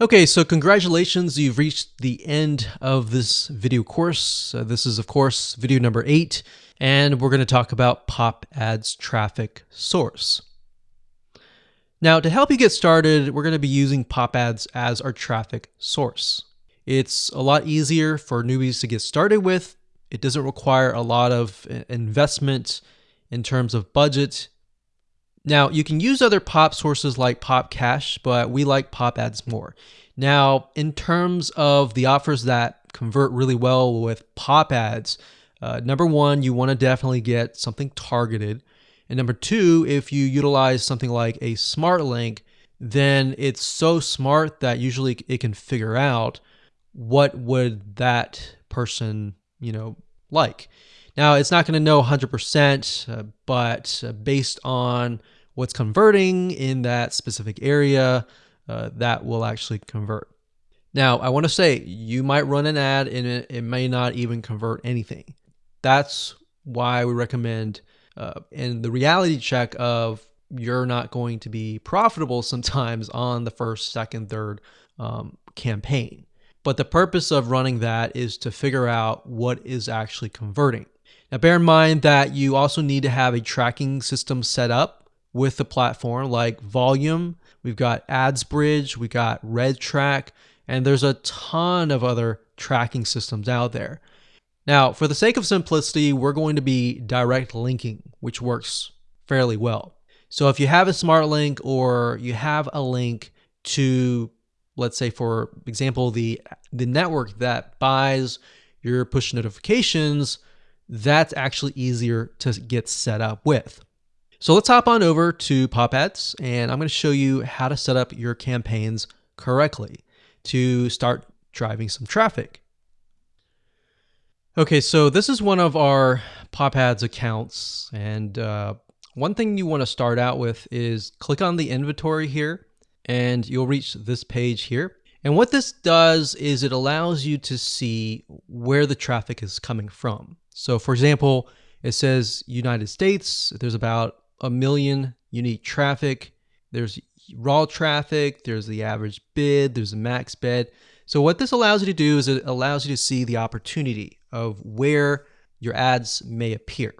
Okay, so congratulations, you've reached the end of this video course. Uh, this is, of course, video number eight, and we're going to talk about Pop Ads Traffic Source. Now, to help you get started, we're going to be using Pop Ads as our traffic source. It's a lot easier for newbies to get started with. It doesn't require a lot of uh, investment in terms of budget now, you can use other pop sources like Pop Cash, but we like Pop Ads more. Now, in terms of the offers that convert really well with Pop Ads, uh, number one, you want to definitely get something targeted. And number two, if you utilize something like a smart link, then it's so smart that usually it can figure out what would that person, you know, like. Now, it's not going to know 100%, uh, but uh, based on what's converting in that specific area, uh, that will actually convert. Now, I want to say you might run an ad and it, it may not even convert anything. That's why we recommend uh, in the reality check of you're not going to be profitable sometimes on the first, second, third um, campaign. But the purpose of running that is to figure out what is actually converting. Now, bear in mind that you also need to have a tracking system set up with the platform like Voluum, we've got AdsBridge, we got RedTrack, and there's a ton of other tracking systems out there. Now, for the sake of simplicity, we're going to be direct linking, which works fairly well. So if you have a smart link or you have a link to, let's say for example, the, the network that buys your push notifications, that's actually easier to get set up with. So let's hop on over to Pop Ads and I'm going to show you how to set up your campaigns correctly to start driving some traffic. Okay, so this is one of our Pop Ads accounts. And uh, one thing you want to start out with is click on the inventory here and you'll reach this page here. And what this does is it allows you to see where the traffic is coming from. So for example, it says United States, there's about a million unique traffic. There's raw traffic, there's the average bid, there's a max bid. So what this allows you to do is it allows you to see the opportunity of where your ads may appear.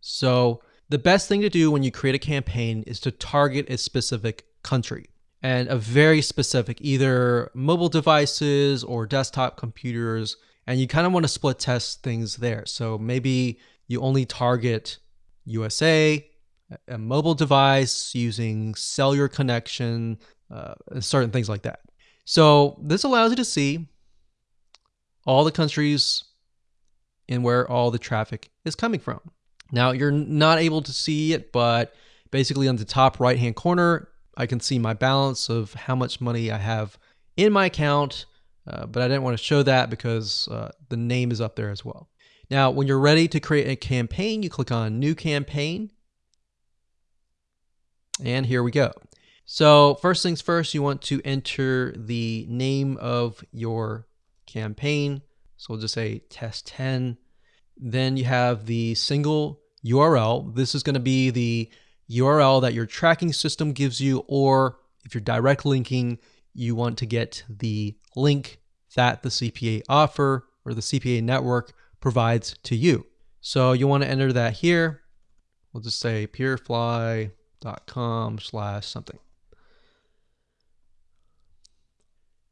So the best thing to do when you create a campaign is to target a specific country and a very specific either mobile devices or desktop computers and you kind of want to split test things there. So maybe you only target USA, a mobile device using cellular connection, uh, certain things like that. So this allows you to see all the countries and where all the traffic is coming from. Now you're not able to see it, but basically on the top right hand corner, I can see my balance of how much money I have in my account, uh, but I didn't want to show that because uh, the name is up there as well. Now, when you're ready to create a campaign, you click on New Campaign, and here we go. So first things first, you want to enter the name of your campaign. So we'll just say test 10. Then you have the single URL. This is going to be the URL that your tracking system gives you, or if you're direct linking, you want to get the link that the CPA offer or the CPA network provides to you. So you want to enter that here. We'll just say purefly dot com slash something.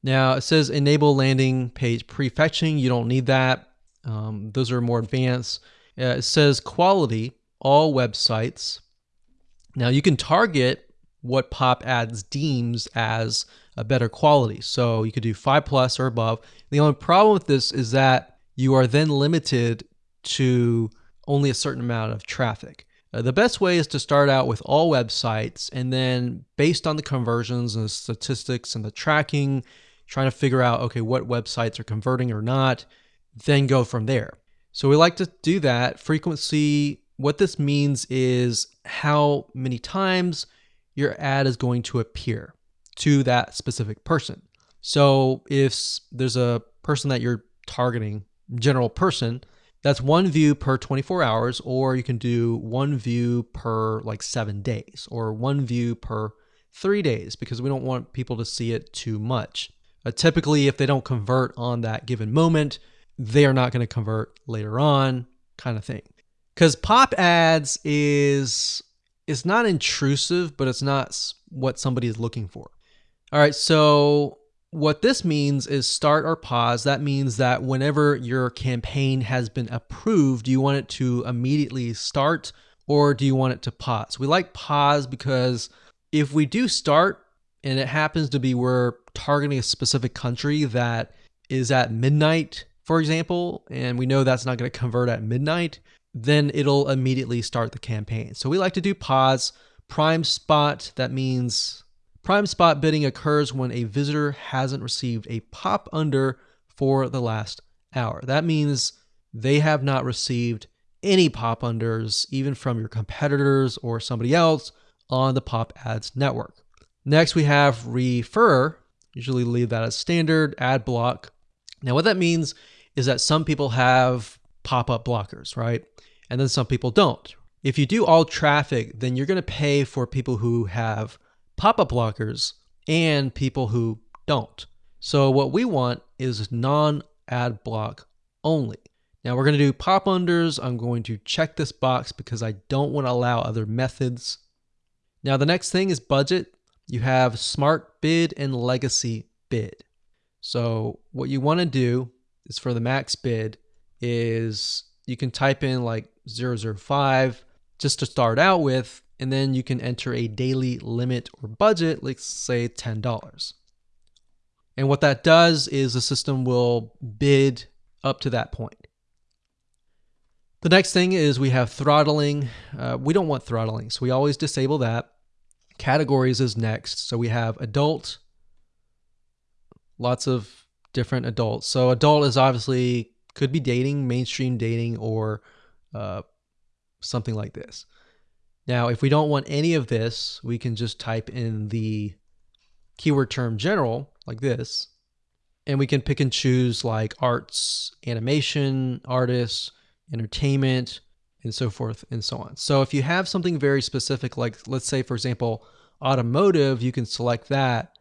Now it says enable landing page prefetching. You don't need that. Um, those are more advanced. Uh, it says quality, all websites. Now you can target what Pop Ads deems as a better quality. So you could do five plus or above. The only problem with this is that you are then limited to only a certain amount of traffic. Uh, the best way is to start out with all websites and then based on the conversions and the statistics and the tracking, trying to figure out, okay, what websites are converting or not, then go from there. So we like to do that. Frequency, what this means is how many times your ad is going to appear to that specific person. So if there's a person that you're targeting, general person, that's one view per 24 hours, or you can do one view per like seven days, or one view per three days, because we don't want people to see it too much. Uh, typically, if they don't convert on that given moment, they are not going to convert later on, kind of thing. Because pop ads is is not intrusive, but it's not what somebody is looking for. All right, so what this means is start or pause. That means that whenever your campaign has been approved, do you want it to immediately start or do you want it to pause? We like pause because if we do start and it happens to be we're targeting a specific country that is at midnight, for example, and we know that's not going to convert at midnight, then it'll immediately start the campaign. So we like to do pause. Prime spot, that means prime spot bidding occurs when a visitor hasn't received a pop under for the last hour. That means they have not received any pop unders, even from your competitors or somebody else on the pop ads network. Next, we have refer. Usually leave that as standard ad block. Now, what that means is that some people have pop up blockers, right? And then some people don't. If you do all traffic, then you're going to pay for people who have pop up blockers and people who don't. So, what we want is non ad block only. Now we're going to do pop unders. I'm going to check this box because I don't want to allow other methods. Now the next thing is budget. You have smart bid and legacy bid. So what you want to do is for the max bid is you can type in like 005 just to start out with, and then you can enter a daily limit or budget, like say $10. And what that does is the system will bid up to that point. The next thing is we have throttling. Uh, we don't want throttling, so we always disable that. Categories is next. So we have adult, lots of different adults. So adult is obviously could be dating, mainstream dating, or uh, something like this. Now, if we don't want any of this, we can just type in the keyword term general like this, and we can pick and choose like arts, animation, artists, entertainment, and so forth and so on. So if you have something very specific, like let's say, for example, automotive, you can select that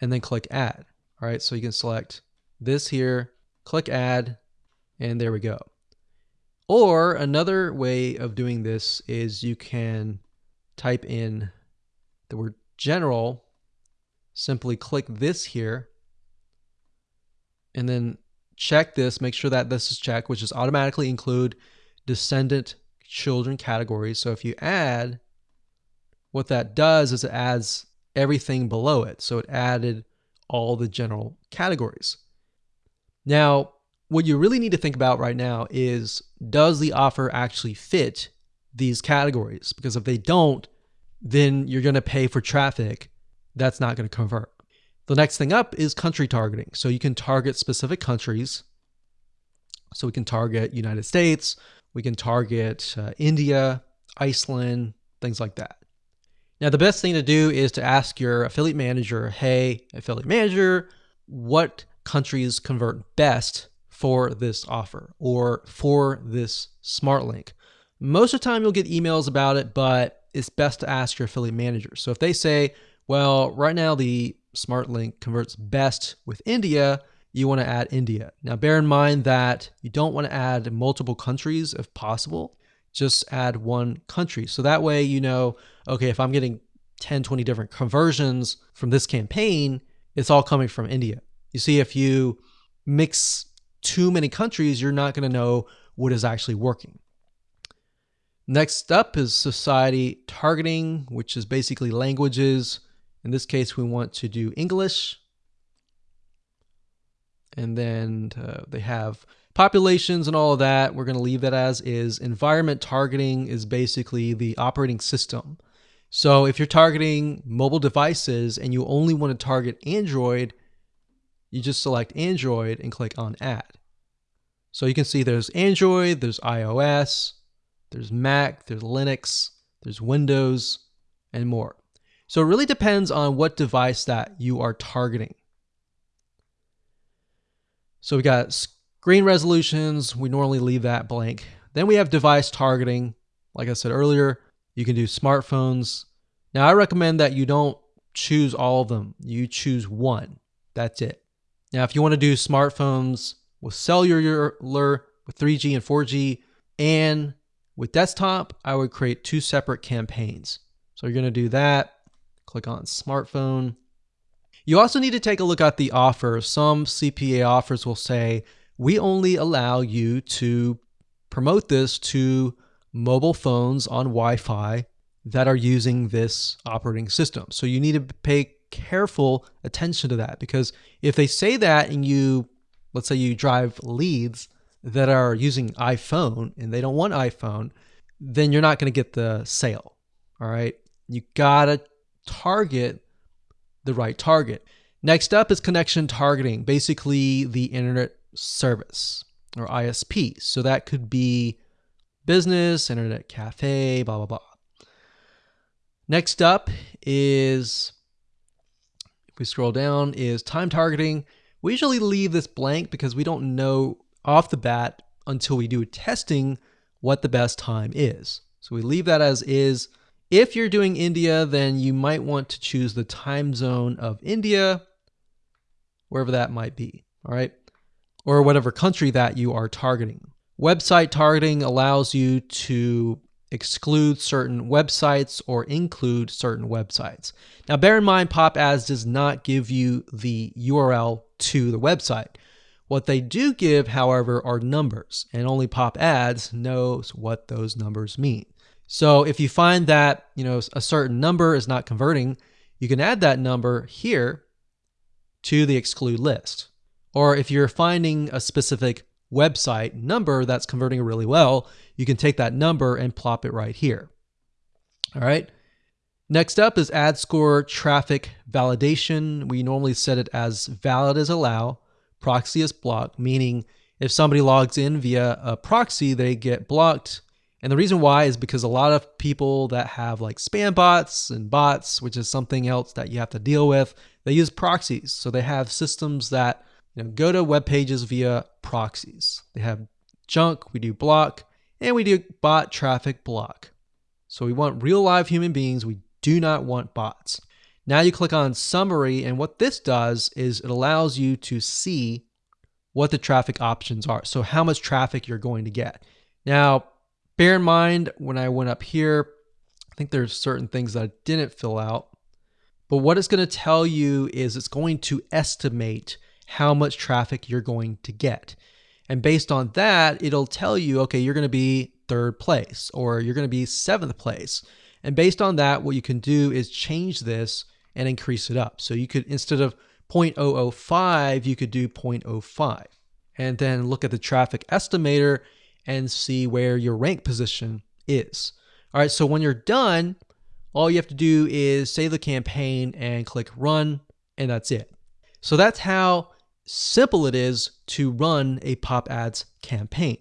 and then click add. All right, so you can select this here, click add, and there we go. Or another way of doing this is you can type in the word general, simply click this here, and then check this, make sure that this is checked, which is automatically include descendant children categories. So if you add, what that does is it adds everything below it. So it added all the general categories. Now, what you really need to think about right now is does the offer actually fit these categories? Because if they don't, then you're going to pay for traffic that's not going to convert. The next thing up is country targeting. So you can target specific countries. So we can target United States, we can target uh, India, Iceland, things like that. Now, the best thing to do is to ask your affiliate manager, hey, affiliate manager, what countries convert best for this offer or for this smart link? Most of the time, you'll get emails about it, but it's best to ask your affiliate manager. So if they say, well, right now the smart link converts best with India, you want to add India. Now, bear in mind that you don't want to add multiple countries if possible. Just add one country. So that way, you know, okay, if I'm getting 10, 20 different conversions from this campaign, it's all coming from India. You see, if you mix too many countries, you're not going to know what is actually working. Next up is society targeting, which is basically languages. In this case, we want to do English. And then uh, they have populations and all of that. We're going to leave that as is. Environment targeting is basically the operating system. So if you're targeting mobile devices and you only want to target Android, you just select Android and click on add. So you can see there's Android, there's iOS, there's Mac, there's Linux, there's Windows, and more. So it really depends on what device that you are targeting. So we've got screen resolutions. We normally leave that blank. Then we have device targeting. Like I said earlier, you can do smartphones. Now I recommend that you don't choose all of them. You choose one. That's it. Now, if you want to do smartphones with cellular, with 3G and 4G, and with desktop, I would create two separate campaigns. So you're going to do that. Click on smartphone. You also need to take a look at the offer. Some CPA offers will say, we only allow you to promote this to mobile phones on Wi Fi that are using this operating system. So you need to pay careful attention to that because if they say that and you, let's say you drive leads that are using iPhone and they don't want iPhone, then you're not going to get the sale. All right. You got to target the right target. Next up is connection targeting, basically the internet service or ISP. So that could be business, internet cafe, blah, blah, blah. Next up is, if we scroll down, is time targeting. We usually leave this blank because we don't know off the bat until we do testing what the best time is. So we leave that as is. If you're doing India, then you might want to choose the time zone of India, wherever that might be, all right? Or whatever country that you are targeting. Website targeting allows you to exclude certain websites or include certain websites. Now, bear in mind, Pop Ads does not give you the URL to the website. What they do give, however, are numbers, and only Pop Ads knows what those numbers mean. So if you find that, you know, a certain number is not converting, you can add that number here to the exclude list. Or if you're finding a specific website number that's converting really well, you can take that number and plop it right here. All right. Next up is ad score traffic validation. We normally set it as valid as allow, proxy as block, meaning if somebody logs in via a proxy, they get blocked. And the reason why is because a lot of people that have like spam bots and bots, which is something else that you have to deal with, they use proxies. So they have systems that you know, go to web pages via proxies. They have junk, we do block, and we do bot traffic block. So we want real live human beings. We do not want bots. Now you click on summary, and what this does is it allows you to see what the traffic options are. So how much traffic you're going to get. Now, bear in mind when I went up here, I think there's certain things that I didn't fill out. But what it's going to tell you is it's going to estimate how much traffic you're going to get. And based on that, it'll tell you, okay, you're going to be third place or you're going to be seventh place. And based on that, what you can do is change this and increase it up. So you could, instead of 0.005, you could do 0.05. And then look at the traffic estimator and see where your rank position is. All right, so when you're done, all you have to do is save the campaign and click run, and that's it. So that's how simple it is to run a pop ads campaign.